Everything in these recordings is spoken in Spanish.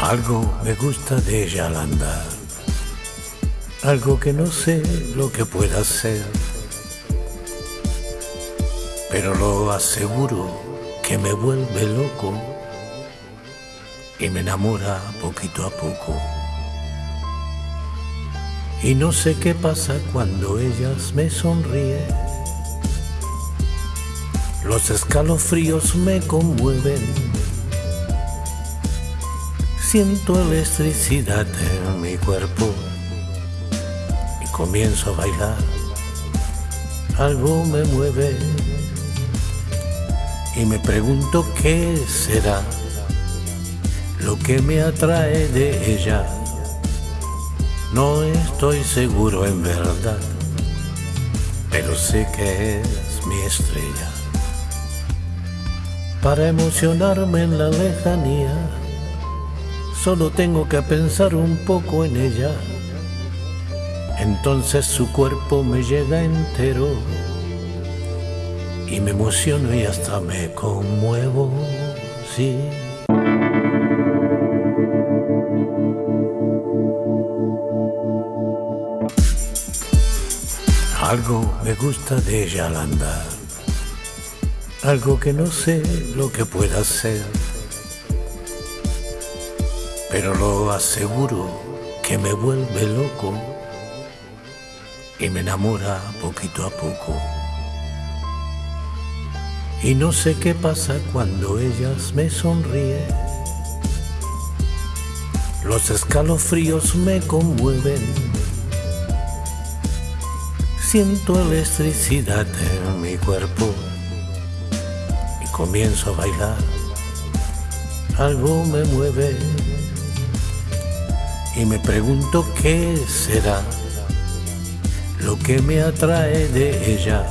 Algo me gusta de ella al andar, algo que no sé lo que pueda ser, pero lo aseguro que me vuelve loco y me enamora poquito a poco. Y no sé qué pasa cuando ellas me sonríe. Los escalofríos me conmueven Siento electricidad en mi cuerpo y comienzo a bailar. Algo me mueve y me pregunto qué será lo que me atrae de ella. No estoy seguro en verdad, pero sé que es mi estrella. Para emocionarme en la lejanía solo tengo que pensar un poco en ella. Entonces su cuerpo me llega entero y me emociono y hasta me conmuevo, sí. Algo me gusta de ella al andar, algo que no sé lo que pueda ser pero lo aseguro que me vuelve loco y me enamora poquito a poco. Y no sé qué pasa cuando ellas me sonríen. Los escalofríos me conmueven. Siento electricidad en mi cuerpo y comienzo a bailar. Algo me mueve y me pregunto qué será lo que me atrae de ella.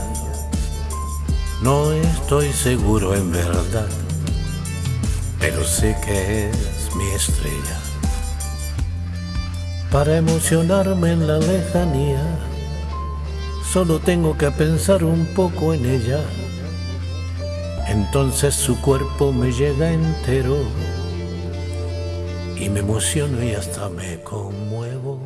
No estoy seguro en verdad, pero sé que es mi estrella. Para emocionarme en la lejanía, solo tengo que pensar un poco en ella. Entonces su cuerpo me llega entero y me emociono y hasta me conmuevo.